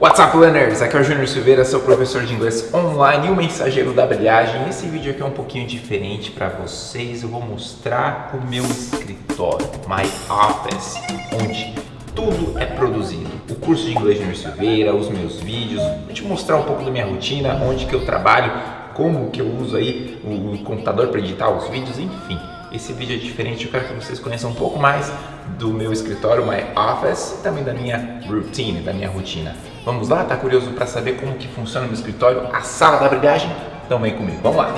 What's up, learners? Aqui é o Júnior Silveira, seu professor de inglês online e o mensageiro da brilhagem. Esse vídeo aqui é um pouquinho diferente para vocês. Eu vou mostrar o meu escritório, my office, onde tudo é produzido. O curso de inglês Júnior Silveira, os meus vídeos, vou te mostrar um pouco da minha rotina, onde que eu trabalho, como que eu uso aí o computador para editar os vídeos, enfim. Esse vídeo é diferente, eu quero que vocês conheçam um pouco mais do meu escritório, my office, e também da minha routine, da minha rotina. Vamos lá? Tá curioso para saber como que funciona o meu escritório, a sala da brilhagem? Então vem comigo, vamos lá!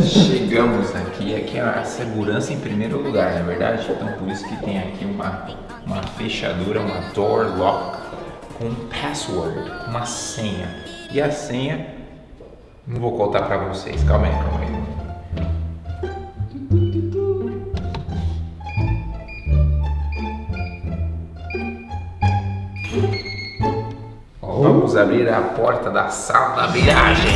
Chegamos aqui, aqui é a segurança em primeiro lugar, não é verdade? Então por isso que tem aqui uma, uma fechadura, uma door lock com password, uma senha. E a senha, não vou contar para vocês, calma aí, calma aí. Vamos abrir a porta da sala da viagem.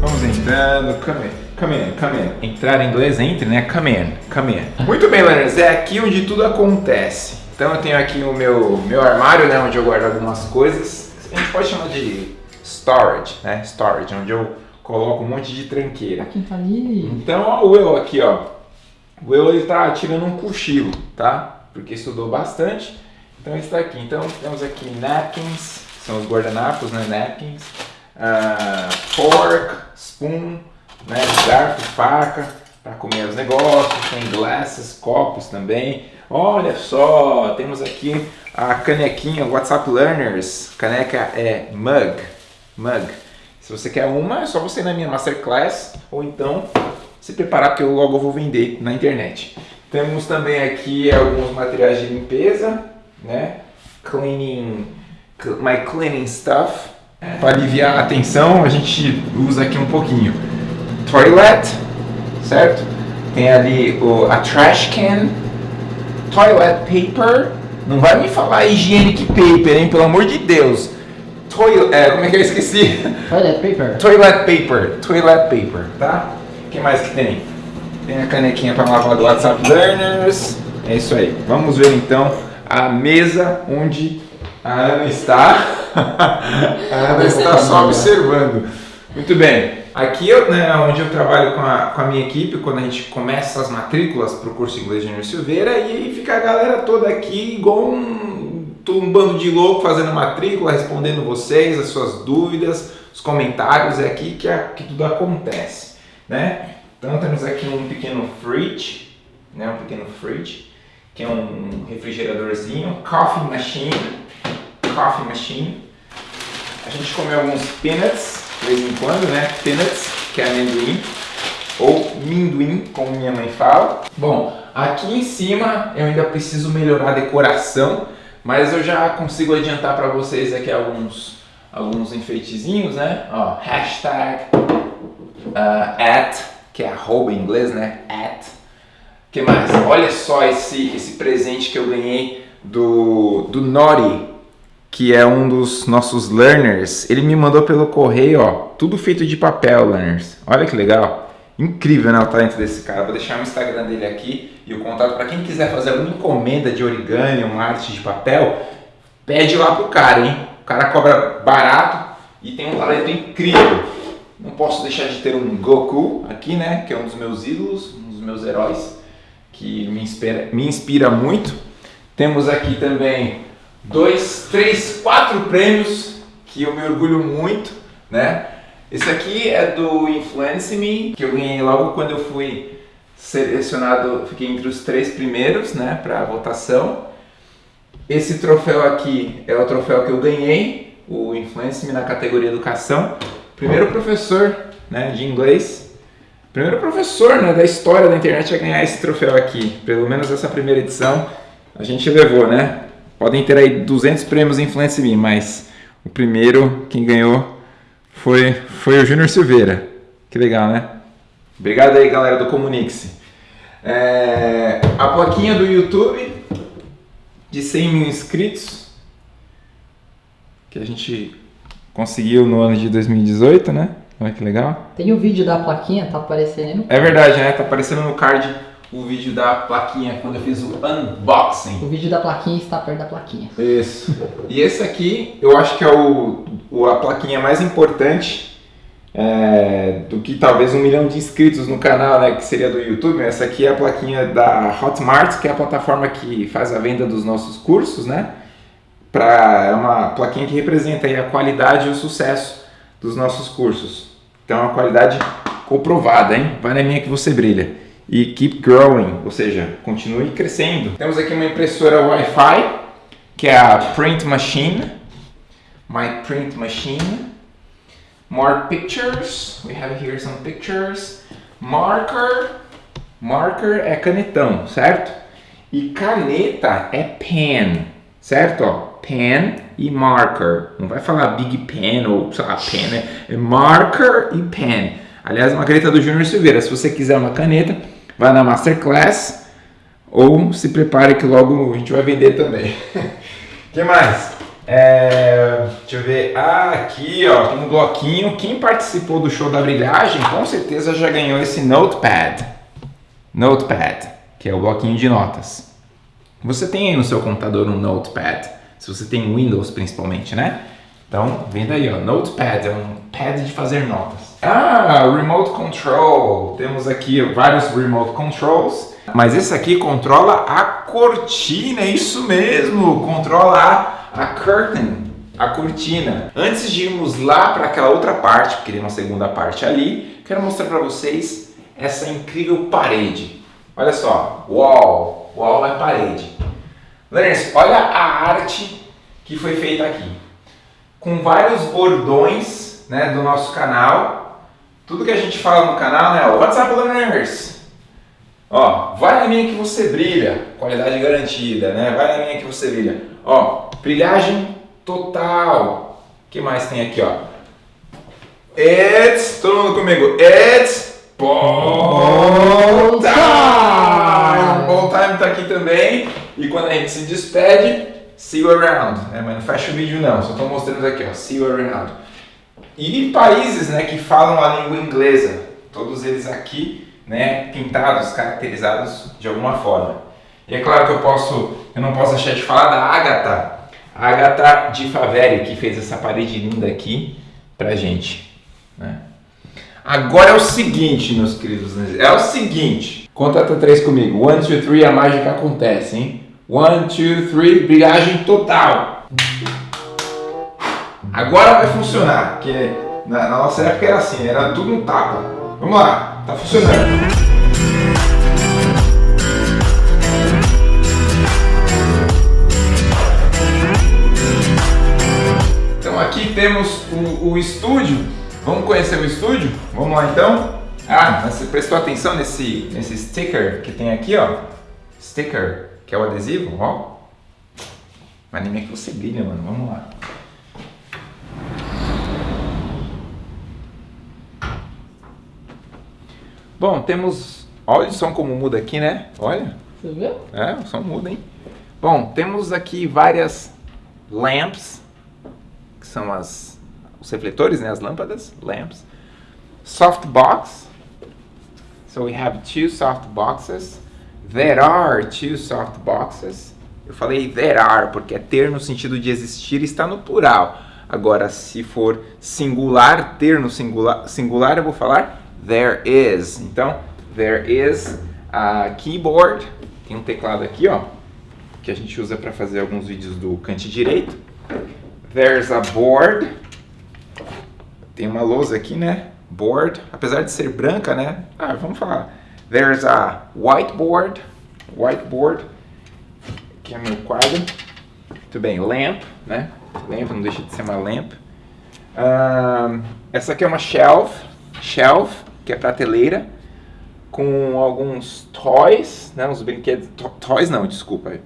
Vamos entrando, come in, come in, come in. Entrar em inglês, entre, né? Come in, come in. Muito bem, learners, é aqui onde tudo acontece. Então eu tenho aqui o meu, meu armário, né? Onde eu guardo algumas coisas. A gente pode chamar de storage, né? Storage, onde eu coloco um monte de tranqueira. Aqui tá ali. Então, ó, o Will aqui, ó. O Will ele tá tirando um cochilo, tá? Porque estudou bastante. Então está aqui. Então temos aqui napkins, são os guardanapos, né? Napkins, uh, fork, spoon, né? garfo, faca para comer os negócios. Tem glasses, copos também. Olha só, temos aqui a canequinha WhatsApp Learners. Caneca é mug, mug. Se você quer uma, é só você ir na minha masterclass ou então se preparar porque eu logo vou vender na internet. Temos também aqui alguns materiais de limpeza, né? Cleaning, my cleaning stuff. Para aliviar a tensão, a gente usa aqui um pouquinho. Toilet, certo? Tem ali o, a trash can, toilet paper. Não vai me falar hygienic paper, hein? Pelo amor de Deus. Toilet, é, como é que eu esqueci? Toilet paper. Toilet paper, toilet paper, tá? O que mais que tem? Tem a canequinha para lavar do WhatsApp Learners. É isso aí. Vamos ver então a mesa onde a Ana está. a Ana está só observando. Muito bem. Aqui né, onde eu trabalho com a, com a minha equipe, quando a gente começa as matrículas para o curso inglês de Júnior Silveira, e fica a galera toda aqui igual um, um bando de louco fazendo matrícula, respondendo vocês, as suas dúvidas, os comentários, é aqui que, a, que tudo acontece. Né? Então temos aqui um pequeno fridge, né, um pequeno fridge, que é um refrigeradorzinho, coffee machine, coffee machine. A gente come alguns peanuts, de vez em quando, né, peanuts, que é amendoim, ou minduim, como minha mãe fala. Bom, aqui em cima eu ainda preciso melhorar a decoração, mas eu já consigo adiantar para vocês aqui alguns, alguns enfeitezinhos, né, ó, hashtag uh, at que é arroba em inglês, né? At. que mais? Olha só esse, esse presente que eu ganhei do, do Nori, que é um dos nossos learners. Ele me mandou pelo correio, ó, tudo feito de papel, learners. Olha que legal. Incrível, né, o talento desse cara. Vou deixar o Instagram dele aqui e o contato para quem quiser fazer alguma encomenda de origami, uma arte de papel, pede lá pro cara, hein? O cara cobra barato e tem um talento incrível. Não posso deixar de ter um Goku aqui, né? Que é um dos meus ídolos, um dos meus heróis, que me inspira, me inspira muito. Temos aqui também dois, três, quatro prêmios que eu me orgulho muito, né? Esse aqui é do Influence Me, que eu ganhei logo quando eu fui selecionado, fiquei entre os três primeiros, né, para votação. Esse troféu aqui é o troféu que eu ganhei, o Influence Me na categoria Educação primeiro professor né, de inglês, primeiro professor né, da história da internet a ganhar esse troféu aqui. Pelo menos essa primeira edição a gente levou, né? Podem ter aí 200 prêmios Influence Me, mas o primeiro, quem ganhou foi, foi o Júnior Silveira. Que legal, né? Obrigado aí, galera do Comunique-se. É, a plaquinha do YouTube de 100 mil inscritos que a gente conseguiu no ano de 2018, né? Olha que legal. Tem o vídeo da plaquinha, tá aparecendo. É verdade, né? Tá aparecendo no card o vídeo da plaquinha quando eu fiz o unboxing. O vídeo da plaquinha está perto da plaquinha. Isso. E esse aqui eu acho que é o, o a plaquinha mais importante é, do que talvez um milhão de inscritos no canal, né? Que seria do YouTube. Essa aqui é a plaquinha da Hotmart, que é a plataforma que faz a venda dos nossos cursos, né? Pra, é uma plaquinha que representa a qualidade e o sucesso dos nossos cursos. Então é uma qualidade comprovada, hein? Vai na minha que você brilha. E keep growing, ou seja, continue crescendo. Temos aqui uma impressora Wi-Fi, que é a Print Machine. My Print Machine. More pictures. We have here some pictures. Marker. Marker é canetão, certo? E caneta é pen, certo? Pen e marker. Não vai falar big pen ou sei lá, pen, né? É marker e pen. Aliás, uma caneta do Júnior Silveira. Se você quiser uma caneta, vai na Masterclass ou se prepare que logo a gente vai vender também. O que mais? É, deixa eu ver. Ah, aqui ó, tem um bloquinho. Quem participou do show da brilhagem com certeza já ganhou esse Notepad. Notepad, que é o bloquinho de notas. Você tem aí no seu computador um Notepad, se você tem Windows principalmente, né? Então, vem daí, ó, Notepad, é um pad de fazer notas. Ah, Remote Control. Temos aqui vários Remote Controls, mas esse aqui controla a cortina, é isso mesmo, controla a, a curtain, a cortina. Antes de irmos lá para aquela outra parte, porque tem uma segunda parte ali, quero mostrar para vocês essa incrível parede. Olha só, wall, wall é parede. Learners, olha a arte que foi feita aqui com vários bordões né, do nosso canal. Tudo que a gente fala no canal, né? What's up, learners? Ó, vai na minha que você brilha, qualidade garantida, né? Vai na minha que você brilha. Ó, brilhagem total. O que mais tem aqui, ó? It's, todo mundo comigo, it's ball time! Ball time tá aqui também. E quando a gente se despede, See you around, né? mas não fecha o vídeo não, só estou mostrando aqui, ó, see you around. E países né, que falam a língua inglesa, todos eles aqui né, pintados, caracterizados de alguma forma. E é claro que eu, posso, eu não posso deixar de falar da Agatha, Agatha de Faveri, que fez essa parede linda aqui pra gente. Né? Agora é o seguinte, meus queridos, é o seguinte, conta até três comigo, one, two, three, a mágica acontece, hein? One, two, three, brilhagem total. Agora vai funcionar, porque na, nossa época era assim, era tudo um tapa. Vamos lá, tá funcionando. Então aqui temos o, o, estúdio. Vamos conhecer o estúdio? Vamos lá então? Ah, você prestou atenção nesse, nesse sticker que tem aqui, ó? Sticker. Quer o adesivo? Ó. Mas nem é que você brilha, mano. Vamos lá. Bom, temos... Olha o som como muda aqui, né? Olha. Você viu? É, o som muda, hein? Bom, temos aqui várias lamps, que são as, os refletores, né? As lâmpadas, lamps. Softbox. So we have two soft boxes. There are two soft boxes. Eu falei there are porque é ter no sentido de existir está no plural. Agora, se for singular, ter no singular, singular eu vou falar there is. Então, there is a keyboard. Tem um teclado aqui, ó, que a gente usa para fazer alguns vídeos do cante direito. There's a board. Tem uma lousa aqui, né? Board, apesar de ser branca, né? Ah, vamos falar There's a whiteboard, whiteboard, que é meu quadro. Muito bem, lamp, né? Lamp não deixa de ser uma lamp. Um, essa aqui é uma shelf, shelf, que é prateleira, com alguns toys, né? Uns brinquedos, to toys não, desculpa,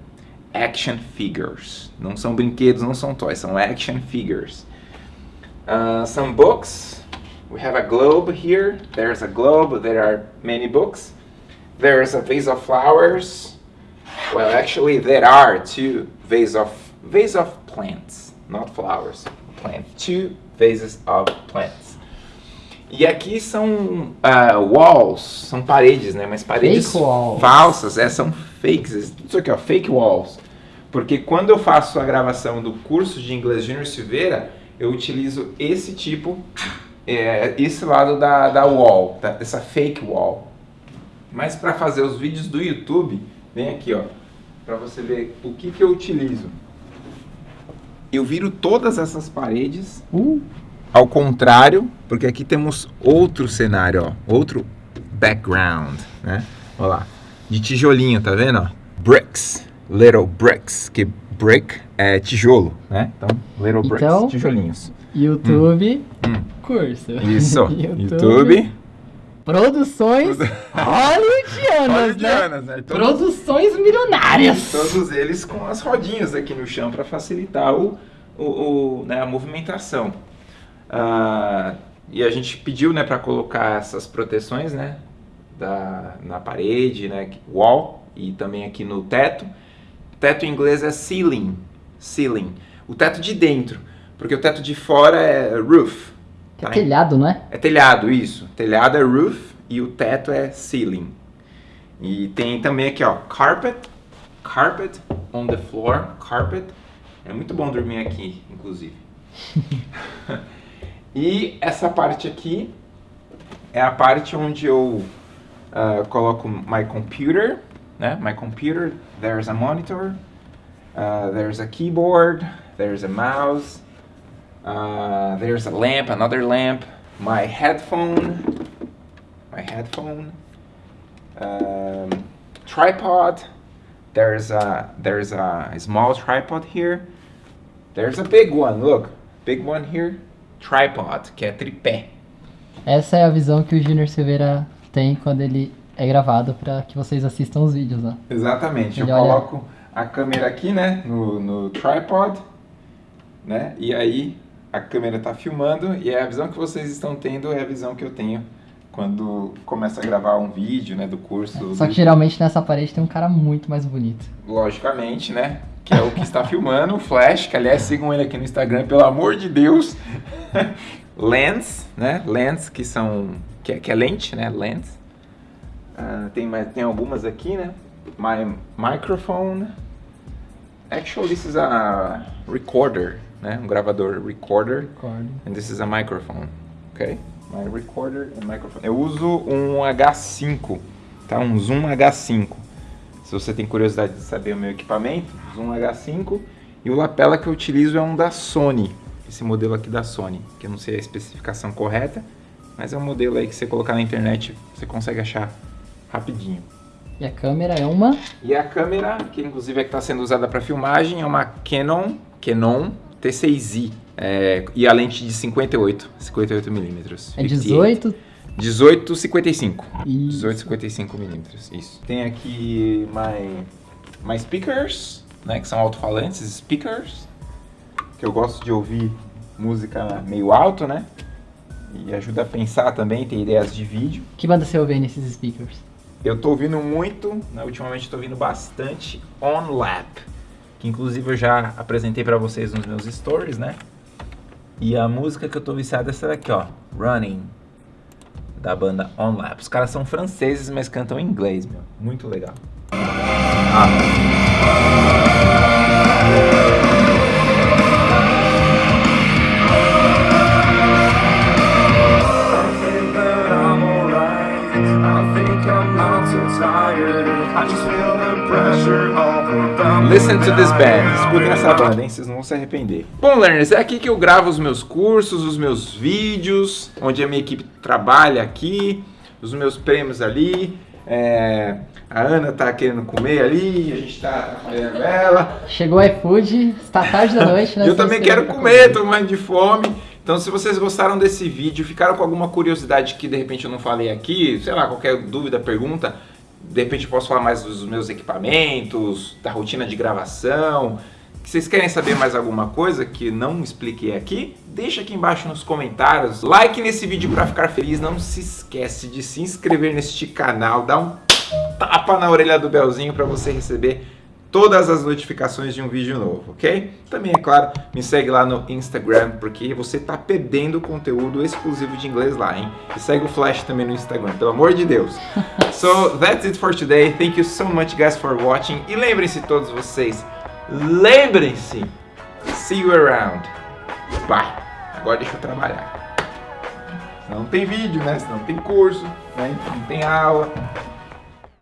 action figures. Não são brinquedos, não são toys, são action figures. Uh, some books. We have a globe here. There's a globe. There are many books. There's a vase of flowers. Well, actually, there are two vase of vase of plants, not flowers. Plants. Two vases of plants. E aqui são uh, walls, são paredes, né? Mas paredes falsas, é, são fakes. Isso aqui, ó, fake walls. Porque quando eu faço a gravação do curso de inglês Júnior Silveira, eu utilizo esse tipo, é, esse lado da, da wall, tá? essa fake wall. Mas para fazer os vídeos do YouTube, vem aqui, ó, para você ver o que, que eu utilizo. Eu viro todas essas paredes Uh, ao contrário, porque aqui temos outro cenário, ó, outro background, né? Olha lá, de tijolinho, tá vendo? Ó? Bricks, little bricks, que brick é tijolo, né? Então, little bricks, Então- tijolinhos. YouTube, Hum. curso. Isso, YouTube. Produções hollywoodianas, né? Né? Todos, Produções milionárias. todos eles com as rodinhas aqui no chão para facilitar o, o, o, né, a movimentação. Ah, e a gente pediu né, para colocar essas proteções né, da, na parede, né, wall, e também aqui no teto. Teto em inglês é ceiling, ceiling. O teto de dentro, porque o teto de fora é roof. Que é tá? telhado, não é? É telhado, isso. Telhado é roof e o teto é ceiling. E tem também aqui, ó, carpet. Carpet on the floor. Carpet. É muito bom dormir aqui, inclusive. e essa parte aqui é a parte onde eu ah, coloco my computer, né? My computer, there's a monitor, uh, there's a keyboard, there's a mouse, uh, there's a lamp, another lamp, my headphone, my headphone, um, tripod. There's a there's a small tripod here. There's a big one. Look, big one here. Tripod, que é tripé. Essa é a visão que o Junior Silveira tem quando ele é gravado para que vocês assistam os vídeos, ó. Exatamente. Ele eu olha- coloco a câmera aqui, né, no, no tripod, né, e aí a câmera tá filmando e a visão que vocês estão tendo é a visão que eu tenho quando começa a gravar um vídeo, né, do curso. Só que do- geralmente nessa parede tem um cara muito mais bonito. Logicamente, né, que é o que está filmando, o Flash, que aliás sigam ele aqui no Instagram, pelo amor de Deus. lens, né, lens que são, que é, que é lente, né, lens. Ah, tem, tem algumas aqui, né? My microphone. Actually, this is a recorder, né? Um gravador recorder. Concordo. And this is a microphone, ok? My recorder and microphone. Eu uso um H5, tá? Um Zoom H5. Se você tem curiosidade de saber o meu equipamento, Zoom H5. E o lapela que eu utilizo é um da Sony. Esse modelo aqui da Sony, que eu não sei a especificação correta, mas é um modelo aí que você colocar na internet, você consegue achar rapidinho. E a câmera é uma E a câmera, que inclusive é que está sendo usada para filmagem, é uma Canon, Canon T6i. É, e a lente de 58, 58 milímetros. é 18 18, 55. e 18, 55 milímetros, isso. Tem aqui my, my speakers, né, que são alto-falantes, speakers, que eu gosto de ouvir música meio alto, né? E ajuda a pensar também, ter ideias de vídeo. Que banda você ouve nesses speakers? Eu tô ouvindo muito, né, ultimamente tô ouvindo bastante On Lap, que inclusive eu já apresentei pra vocês nos meus stories, né? E a música que eu tô viciado é essa daqui, ó, Running, da banda On Lap. Os caras são franceses, mas cantam em inglês, meu. Muito legal. think Listen to this band. Escutem essa banda, hein? Vocês não vão se arrepender. Bom, learners, é aqui que eu gravo os meus cursos, os meus vídeos, onde a minha equipe trabalha aqui, os meus prêmios ali. É, a Ana tá querendo comer ali, a gente tá atrapalhando ela. Chegou o iFood, está tarde da noite, né? Eu também quero pra comer, tô morrendo de fome. Então, se vocês gostaram desse vídeo, ficaram com alguma curiosidade que de repente eu não falei aqui, sei lá, qualquer dúvida, pergunta, de repente eu posso falar mais dos meus equipamentos, da rotina de gravação. Vocês querem saber mais alguma coisa que não expliquei aqui? Deixa aqui embaixo nos comentários. Like nesse vídeo para ficar feliz. Não se esquece de se inscrever neste canal. Dá um tapa na orelha do Belzinho para você receber todas as notificações de um vídeo novo, ok? Também, é claro, me segue lá no Instagram, porque você tá perdendo conteúdo exclusivo de inglês lá, hein? E segue o Flash também no Instagram, pelo amor de Deus. so, that's it for today. Thank you so much, guys, for watching. E lembrem-se todos vocês, lembrem-se, see you around. Bye. Agora deixa eu trabalhar. Não tem vídeo, né? Não tem curso, né? não tem aula.